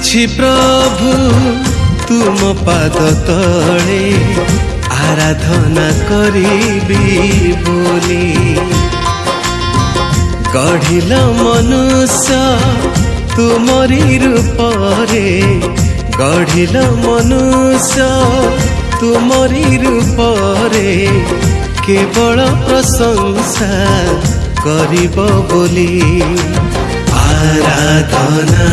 ଅଛି ପ୍ରଭୁ ତୁମ ପାଦ ତଳେ ଆରାଧନା କରିବି ବୋଲି ଗଢ଼ିଲ ମନୁଷ୍ୟ ତୁମରି ରୂପରେ ଗଢ଼ିଲ ମନୁଷ୍ୟ ତୁମରି ରୂପରେ କେବଳ ପ୍ରଶଂସା କରିବ ବୋଲି ଆରାଧନା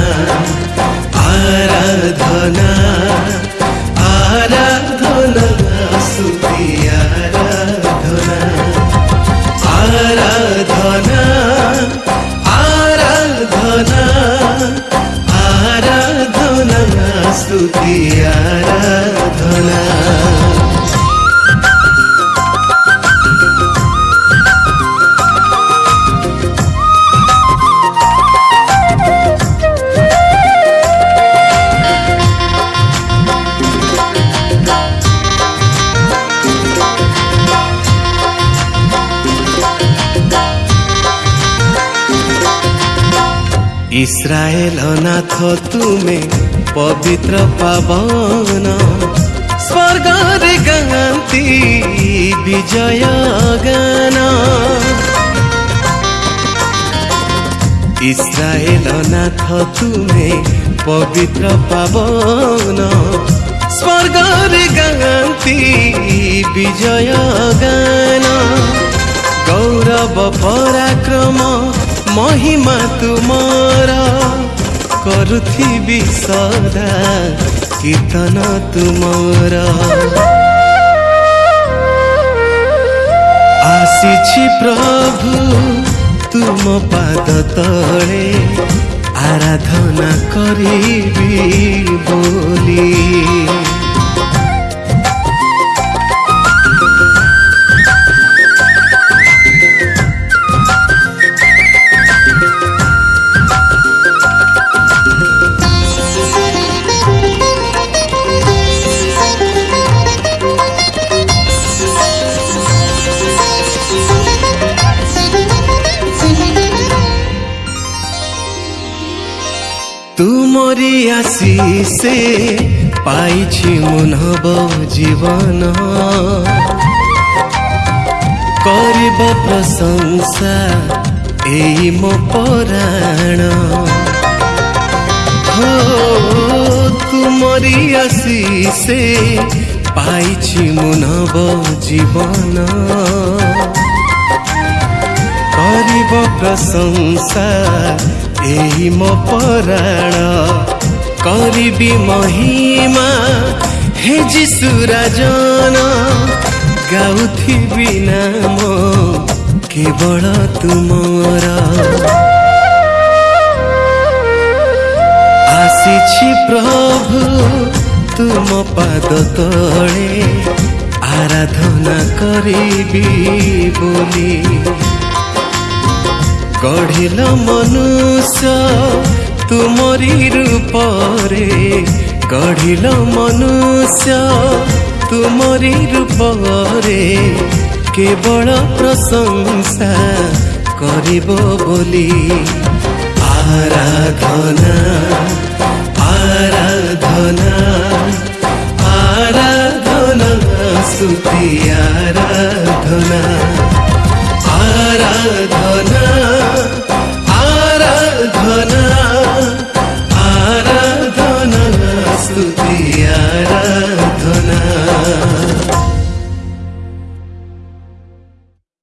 ইসরায়েল নাথ তুমি পবিত্র পাবন স্বর্গর গান্তি বিজয় গান ইসরায়েল নাথ তুমি পবিত্র পাবন স্বর্গর গান্তি বিজয় গান গৌরব পরাক্রম महिमा तुमर करुथिबी सदा कीर्तन तुमर आसी प्रभु तुम पाद तले आराधना करी बोली মরি আসি সে পাইছি মনব জীবন করিব প্রশংসা এই মো পরাণ হো তুমরি আসি সে পাইছি মুনব জীবন করিব প্রশংসা ଏହି ମୋ ପରାଣ କରିବି ମହିମା ହେ ଯିଶୁ ରାଜନ ଗାଉଥିବି ନାମ କେବଳ ତୁମର ଆସିଛି ପ୍ରଭୁ ତୁମ ପାଦ ତଳେ ଆରାଧନା କରିବି ବୋଲି ଗଢ଼ିଲ ମନୁଷ ତୁମରି ରୂପରେ ଗଢ଼ିଲ ମନୁଷ ତୁମରି ରୂପରେ କେବଳ ପ୍ରଶଂସା କରିବ ବୋଲି ଆରାଧନା ଆରାଧନା ଆରାଧନା ସୁତୀ ଆରାଧନା ଆରାଧନା